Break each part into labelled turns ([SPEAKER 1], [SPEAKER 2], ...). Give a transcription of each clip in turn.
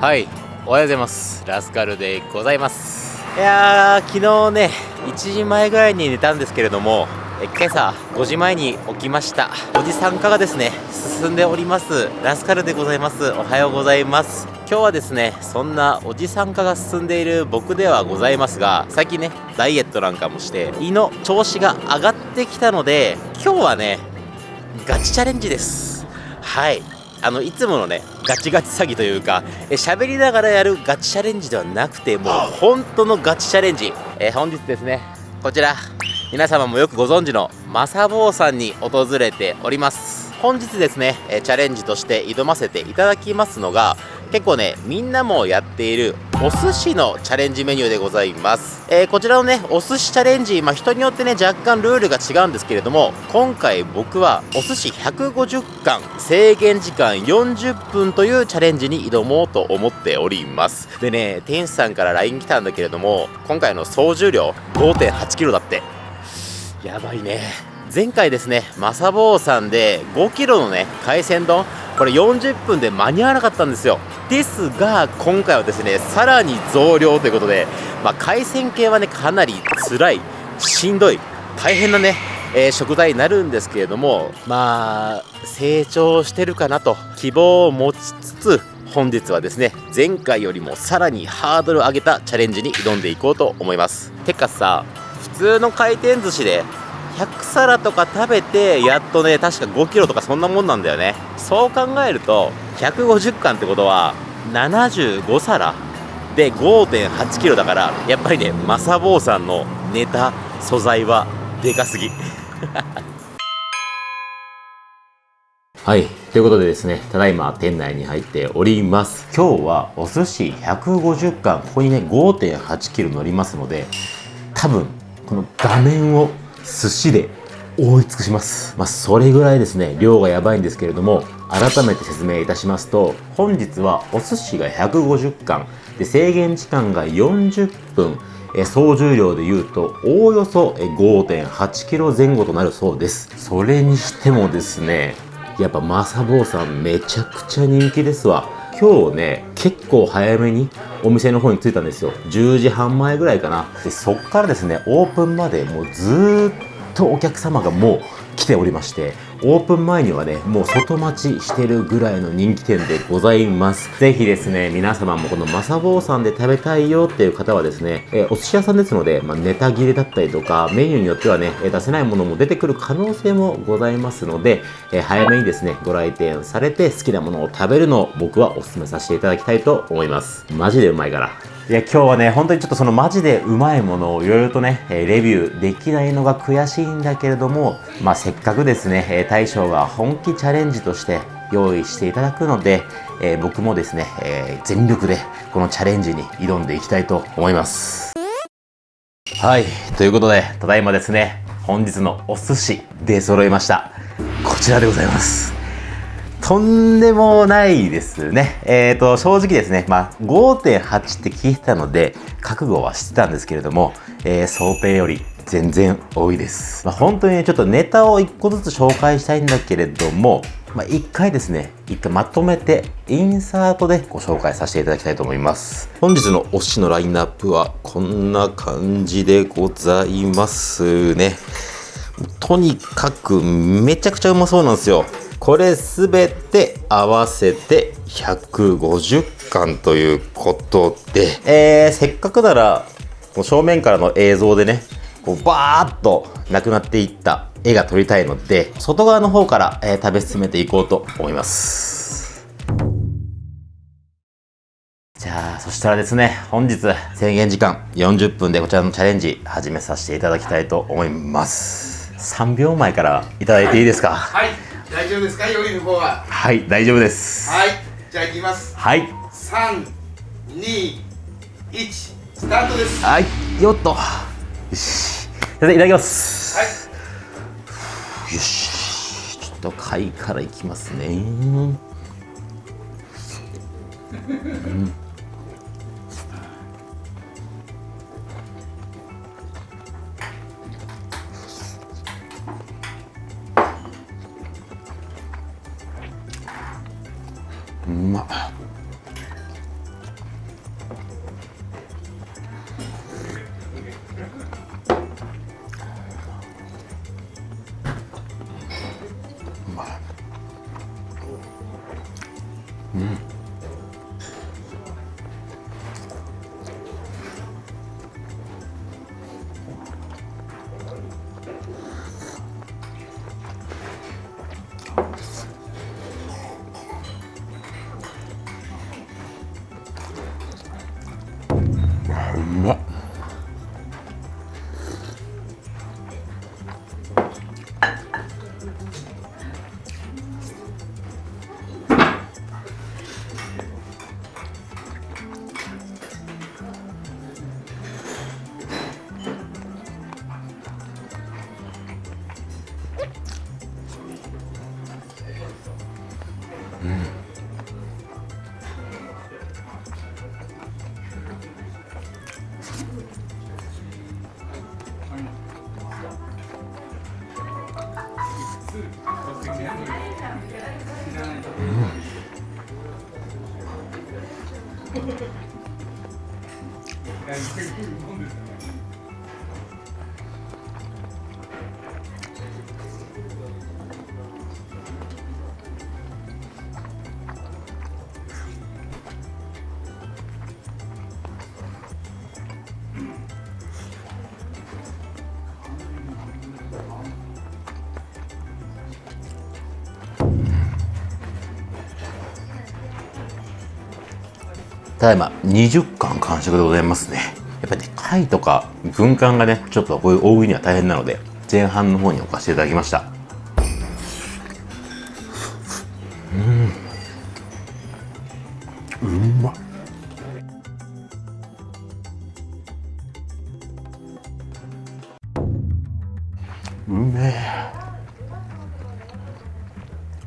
[SPEAKER 1] はい。おはようございます。ラスカルでございます。いやー昨日ね1時前ぐらいに寝たんですけれどもえ今朝5時前に起きました。おじさん化がですね進んでおります。ラスカルでございます。おはようございます。今日はですねそんなおじさん化が進んでいる僕ではございますが最近ねダイエットなんかもして胃の調子が上がってきたので今日はねガチチャレンジです。はい。あのいつものねガチガチ詐欺というかえ喋りながらやるガチチャレンジではなくてもう本当のガチチャレンジ、えー本日ですねこちら皆様もよくご存知のマサボーさんに訪れております。本日ですねえーチャレンジとして挑ませていただきますのが結構ねみんなもやっているお寿司のチャレンジメニューでございます、えーこちらのねお寿司チャレンジ、まあ、人によってね若干ルールが違うんですけれども今回僕はお寿司150貫制限時間40分というチャレンジに挑もうと思っております。でね店主さんから LINE 来たんだけれども今回の総重量 5.8kg だって。やばいね。前回ですねマサボーさんで5キロのね海鮮丼これ40分で間に合わなかったんですよ。ですが今回はですねさらに増量ということで、まあ、海鮮系はねかなり辛いしんどい大変なね、えー食材になるんですけれどもまあ成長してるかなと希望を持ちつつ本日はですね前回よりもさらにハードルを上げたチャレンジに挑んでいこうと思います。てかさ普通の回転寿司で100皿とか食べてやっとね確か5キロとかそんなもんなんだよねそう考えると150貫ってことは75皿で5.8キロだからやっぱりねマサボーさんのネタ素材はでかすぎ はい。ということでですね、ただいま店内に入っております。今日はお寿司150貫、ここにね、5.8キロ乗りますので、多分、この画面を寿司で覆い尽くします。まあ、それぐらいですね、量がやばいんですけれども、改めて説明いたしますと、本日はお寿司が150貫、で、制限時間が40分、え総重量で言うとおおよそえ5.8キロ前後となるそうです。それにしてもですねやっぱマサボーさんめちゃくちゃ人気ですわ。今日ね結構早めにお店の方に着いたんですよ。10時半前ぐらいかな。でそっからですねオープンまでもうずーっとお客様がもう来ておりましてオープン前にはねもう外待ちしてるぐらいの人気店でございます。ぜひですね皆様もこのマサボーさんで食べたいよっていう方はですね、えーお寿司屋さんですので、まあ、ネタ切れだったりとかメニューによってはね出せないものも出てくる可能性もございますので、えー早めにですねご来店されて好きなものを食べるのを僕はお勧めさせていただきたいと思います。マジでうまいから。いや今日はね本当にちょっとそのマジでうまいものをいろいろとね、レビューできないのが悔しいんだけれどもまあせっかくですね、大将が本気チャレンジとして用意していただくので、えー僕もですね、えー全力でこのチャレンジに挑んでいきたいと思います。はいということでただいまですね本日のお寿司出揃いました。こちらでございます。とんでもないですね。えーと、正直ですね、まあ、5.8って聞いてたので、覚悟はしてたんですけれども、えー想定より全然多いです。まあ、本当にね、ちょっとネタを1個ずつ紹介したいんだけれども、まあ、1回ですね、1回まとめて、インサートでご紹介させていただきたいと思います。本日のお寿司のラインナップは、こんな感じでございますね。とにかくめちゃくちゃうまそうなんですよ。これすべて合わせて150巻ということで、えー、せっかくなら正面からの映像でねこうバーッとなくなっていった絵が撮りたいので外側の方から、えー食べ進めていこうと思います。じゃあそしたらですね本日制限時間40分でこちらのチャレンジ始めさせていただきたいと思います。3秒前からいただいていいですか？
[SPEAKER 2] はい、大丈夫ですか、料理の方は。
[SPEAKER 1] はい大丈夫です。
[SPEAKER 2] はい、じゃあ行きます。
[SPEAKER 1] はい。
[SPEAKER 2] 三、二、一、スタートです。
[SPEAKER 1] はい。よっと。よし。いただきます。
[SPEAKER 2] はい、
[SPEAKER 1] よし。ちょっと貝からいきますね。うんただいま20巻完食でございますね。やっぱりね貝とか軍艦がねちょっとこういう大食いには大変なので前半の方に置かせていただきました。うん。うまっうめ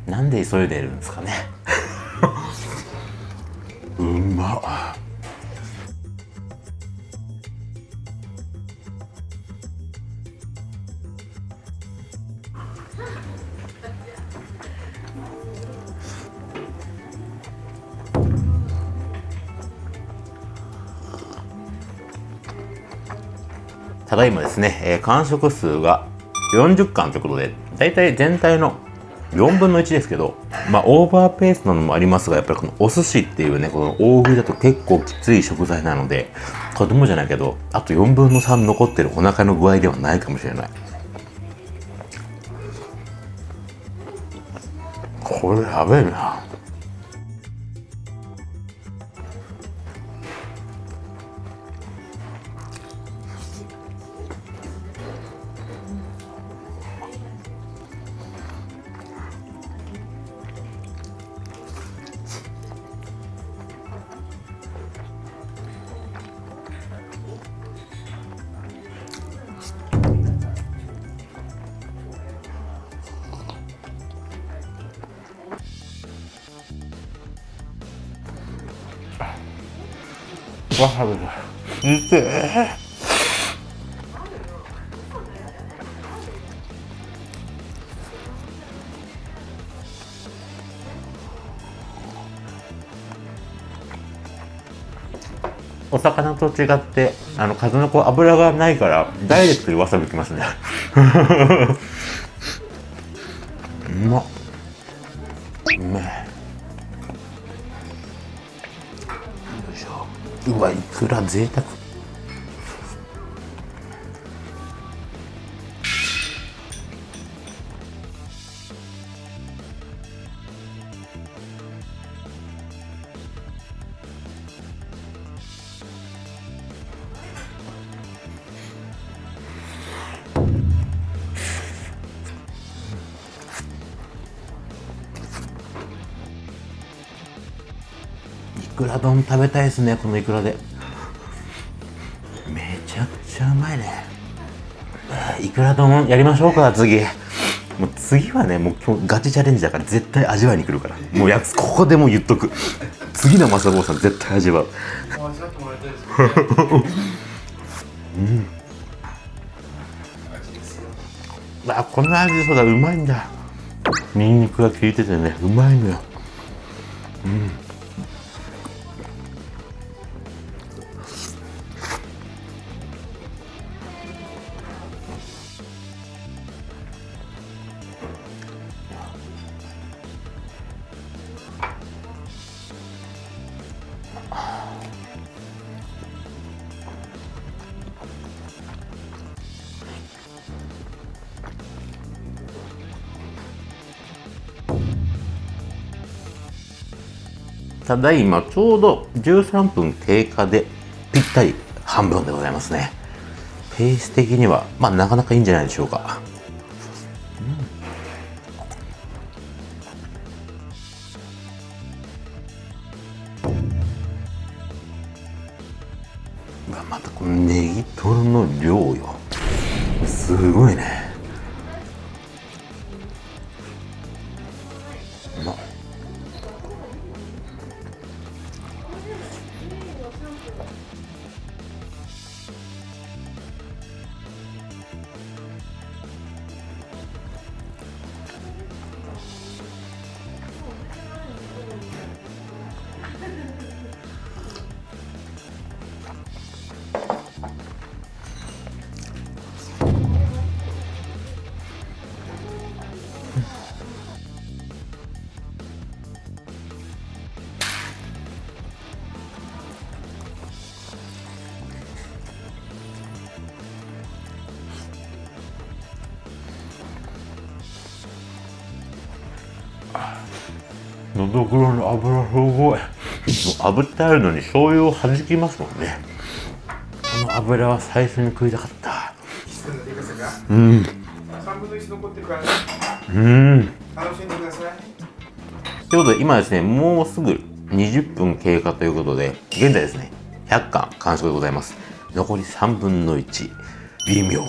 [SPEAKER 1] え。なんで急いでるんですかね。う まただいまですね、えー完食数が40巻ということで、だいたい全体の4分の1ですけど、まあ、オーバーペースなのもありますが、やっぱりこのお寿司っていうね、この大食いだと結構きつい食材なので、子供じゃないけど、あと4分の3残ってるお腹の具合ではないかもしれない。これやべえな。わさびだ。痛え。お魚と違ってあの数の子油がないからダイレクトにわさびきますね うまっうめえうわいくら贅沢。丼食べたいですねこのいくらでめちゃくちゃうまいねいくら丼やりましょうか次もう次はねもう今日ガチチャレンジだから絶対味わいに来るからもうやつここでもう言っとく次のマサボさん絶対味わう
[SPEAKER 2] 味わってもらいたいですね。
[SPEAKER 1] あこの味そうだうまいんだニンニクが効いててねうまいのよただいまちょうど13分経過でぴったり半分でございますね。ペース的にはまあなかなかいいんじゃないでしょうか、のどぐろの油すごい炙ってあるのに醤油を弾きますもんね。この油は最初に食いたかった。うん。
[SPEAKER 2] 3分の1残ってるから
[SPEAKER 1] うん。
[SPEAKER 2] 楽しんでください
[SPEAKER 1] ということで今ですねもうすぐ20分経過ということで現在ですね100巻完食でございます。残り3分の1微妙。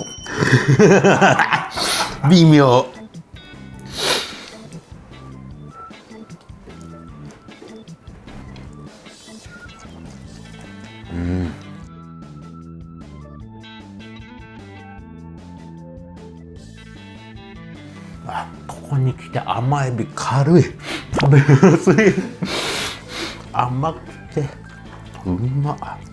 [SPEAKER 1] 微妙軽い。食べやすい。甘くてうまっ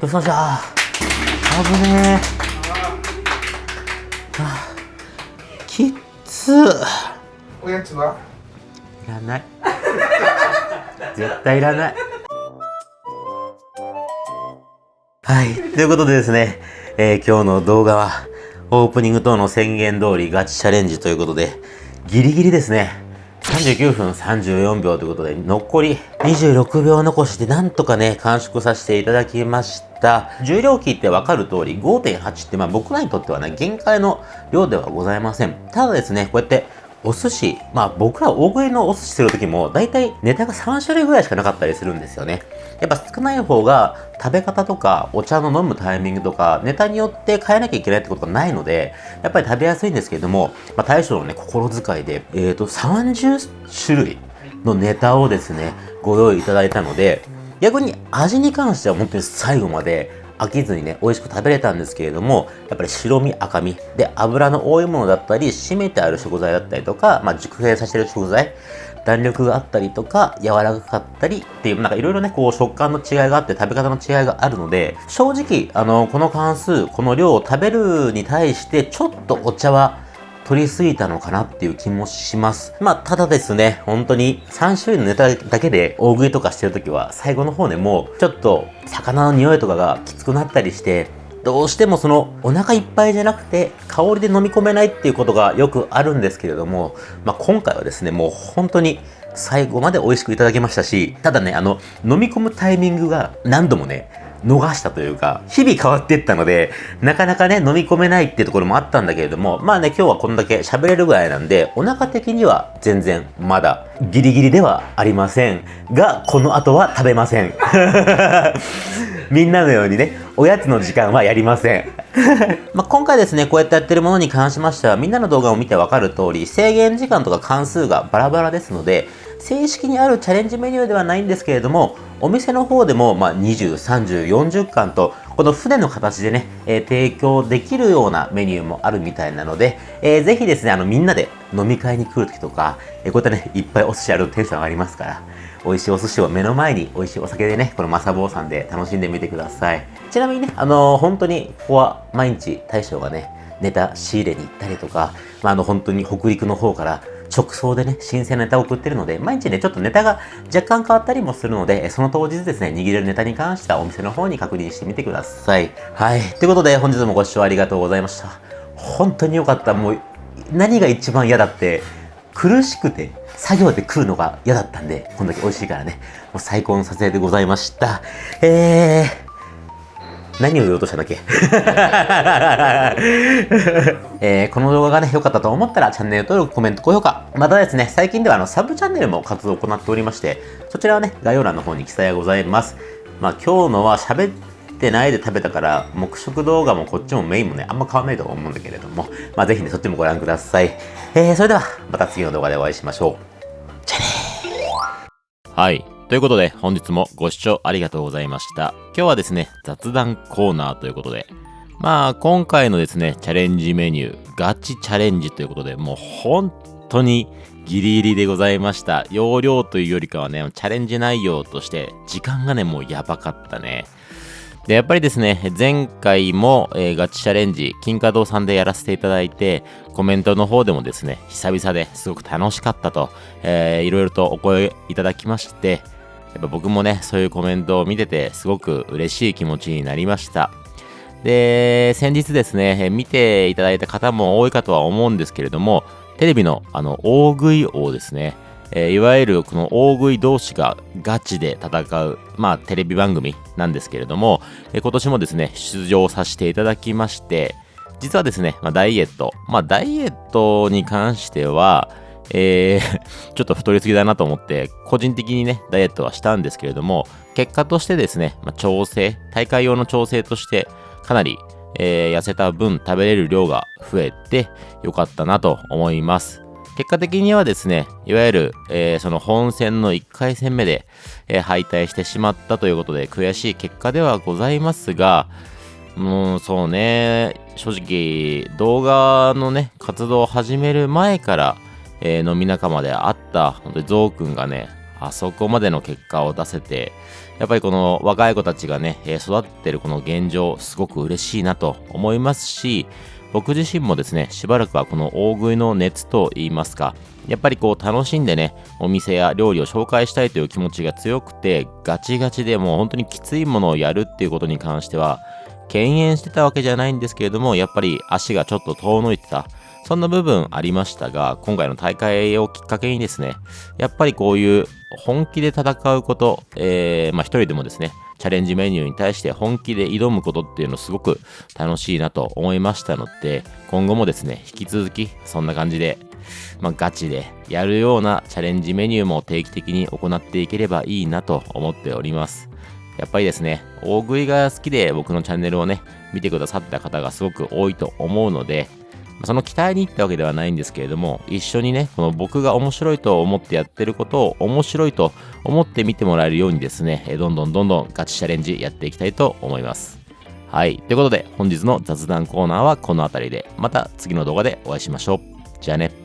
[SPEAKER 1] どうしましたあぶねえ。あきっつ
[SPEAKER 3] おやつは？い
[SPEAKER 1] らない。絶対いらない。はい。ということでですね、えー今日の動画は、オープニング等の宣言通りガチチャレンジということで、ギリギリですね。39分34秒ということで、残り26秒残して、なんとかね、完縮させていただきました。重量器ってわかる通り、5.8って、まあ僕らにとってはね、限界の量ではございません。ただですね、こうやって、お寿司、まあ僕ら大食いのお寿司するときも、だいたいネタが3種類ぐらいしかなかったりするんですよね。やっぱ少ない方が食べ方とかお茶の飲むタイミングとかネタによって変えなきゃいけないってことがないので、やっぱり食べやすいんですけれども、まあ大将のね、心遣いで、えっ、と、30種類のネタをですね、ご用意いただいたので、逆に味に関しては本当に最後まで飽きずにね、美味しく食べれたんですけれども、やっぱり白身赤身で油の多いものだったり、締めてある食材だったりとか、まあ、熟成させてる食材、弾力があったりとか、柔らかかったりっていう、なんかいろいろね、こう食感の違いがあって食べ方の違いがあるので、正直、あの、この関数、この量を食べるに対して、ちょっとお茶は取りすぎたのかなっていう気もします。まあ、ただですね、本当に3種類のネタだけで大食いとかしてるときは、最後の方でもう、ちょっと魚の匂いとかがきつくなったりして、どうしてもそのお腹いっぱいじゃなくて香りで飲み込めないっていうことがよくあるんですけれども、まあ、今回はですね、もう本当に最後まで美味しくいただけましたし、ただね、あの、飲み込むタイミングが何度もね、逃したというか、日々変わっていったので、なかなかね、飲み込めないっていうところもあったんだけれども、まあね、今日はこんだけ喋れるぐらいなんで、お腹的には全然まだギリギリではありません。が、この後は食べません。みんなのようにね、おやつの時間はやりません。ま今回ですね、こうやってやってるものに関しましては、みんなの動画を見てわかる通り、制限時間とか関数がバラバラですので、正式にあるチャレンジメニューではないんですけれども、お店の方でも、ま、20、30、40巻と、この船の形でね、えー、提供できるようなメニューもあるみたいなので、えー、ぜひですね、あの、みんなで飲み会に来るときとか、えー、こういったね、いっぱいお寿司あるとテンション上がりますから、美味しいお寿司を目の前に美味しいお酒でね、このマサボーさんで楽しんでみてください。ちなみにね、あのー、本当に、ここは毎日大将がね、ネタ仕入れに行ったりとか、まあ、あの、本当に北陸の方から直送でね、新鮮なネタを送ってるので、毎日ね、ちょっとネタが若干変わったりもするので、その当日ですね、握れるネタに関してはお店の方に確認してみてください。はい。ということで、本日もご視聴ありがとうございました。本当に良かった。もう、何が一番嫌だって、苦しくて、作業で食うのが嫌だったんで、こんだけ美味しいからね、もう最高の撮影でございました。えー、何を言おうとしたんだっけ？えー、この動画がね、良かったと思ったらチャンネル登録、コメント、高評価。またですね、最近ではあのサブチャンネルも活動を行っておりまして、そちらはね、概要欄の方に記載がございます。まあ今日のは喋ってないで食べたから、黙食動画もこっちもメインもね、あんま変わんないと思うんだけれども、まあぜひね、そっちもご覧ください。えー、それでは、また次の動画でお会いしましょう。じゃあねはい。ということで、本日もご視聴ありがとうございました。今日はですね、雑談コーナーということで、まあ、今回のですね、チャレンジメニュー、ガチチャレンジということで、もう本当にギリギリでございました。容量というよりかはね、チャレンジ内容として、時間がね、もうやばかったね。で、やっぱりですね、前回も、えー、ガチチャレンジ、金華堂さんでやらせていただいて、コメントの方でもですね、久々ですごく楽しかったと、えー、いろいろとお声いただきまして、やっぱ僕もね、そういうコメントを見てて、すごく嬉しい気持ちになりました。で、先日ですね、見ていただいた方も多いかとは思うんですけれども、テレビのあの大食い王ですね、えー、いわゆるこの大食い同士がガチで戦う、まあテレビ番組なんですけれども、えー、今年もですね、出場させていただきまして、実はですね、まあ、ダイエット、まあダイエットに関しては、えー、ちょっと太りすぎだなと思って、個人的にね、ダイエットはしたんですけれども、結果としてですね、まあ、調整、大会用の調整として、かなり、えー、痩せた分食べれる量が増えてよかったなと思います。結果的にはですね、いわゆる、えー、その本戦の1回戦目で、えー、敗退してしまったということで悔しい結果ではございますが、もうそうね、正直動画のね、活動を始める前から、えー、飲み仲間であった、本当にゾウくんがね、あそこまでの結果を出せて、やっぱりこの若い子たちがね、えー、育ってるこの現状、すごく嬉しいなと思いますし、僕自身もですね、しばらくはこの大食いの熱と言いますか、やっぱりこう楽しんでね、お店や料理を紹介したいという気持ちが強くて、ガチガチでもう本当にきついものをやるっていうことに関しては、敬遠してたわけじゃないんですけれども、やっぱり足がちょっと遠のいてた。そんな部分ありましたが、今回の大会をきっかけにですね、やっぱりこういう本気で戦うこと、えー、まあ一人でもですね、チャレンジメニューに対して本気で挑むことっていうのすごく楽しいなと思いましたので、今後もですね、引き続きそんな感じで、まあ、ガチでやるようなチャレンジメニューも定期的に行っていければいいなと思っております。やっぱりですね、大食いが好きで僕のチャンネルをね、見てくださった方がすごく多いと思うので、その期待に行ったわけではないんですけれども、一緒にね、この僕が面白いと思ってやってることを面白いと思って見てもらえるようにですね、どんどんどんどんガチチャレンジやっていきたいと思います。はい。ということで、本日の雑談コーナーはこの辺りで、また次の動画でお会いしましょう。じゃあね。